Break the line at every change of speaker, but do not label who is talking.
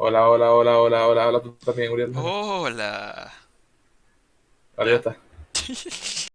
Hola, hola, hola, hola, hola, hola, tú también, Uriel. Hola. Hola, ya está.